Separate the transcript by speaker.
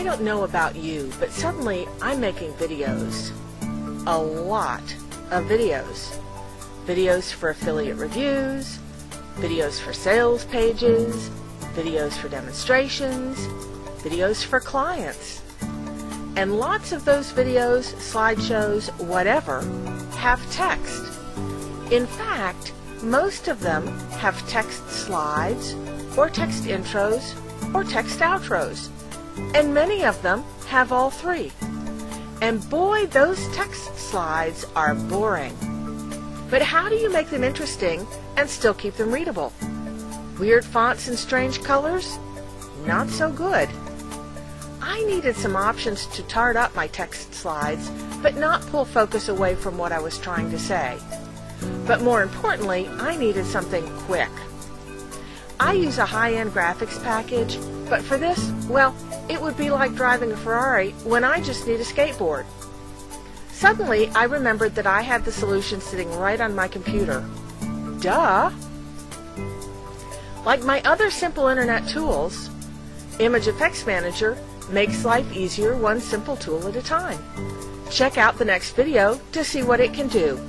Speaker 1: I don't know about you, but suddenly I'm making videos. A lot of videos. Videos for affiliate reviews, videos for sales pages, videos for demonstrations, videos for clients. And lots of those videos, slideshows, whatever, have text. In fact, most of them have text slides, or text intros, or text outros. And many of them have all three. And boy, those text slides are boring. But how do you make them interesting and still keep them readable? Weird fonts and strange colors? Not so good. I needed some options to tart up my text slides, but not pull focus away from what I was trying to say. But more importantly, I needed something quick. I use a high-end graphics package, but for this, well, it would be like driving a Ferrari when I just need a skateboard. Suddenly, I remembered that I had the solution sitting right on my computer. Duh! Like my other simple internet tools, Image Effects Manager makes life easier one simple tool at a time. Check out the next video to see what it can do.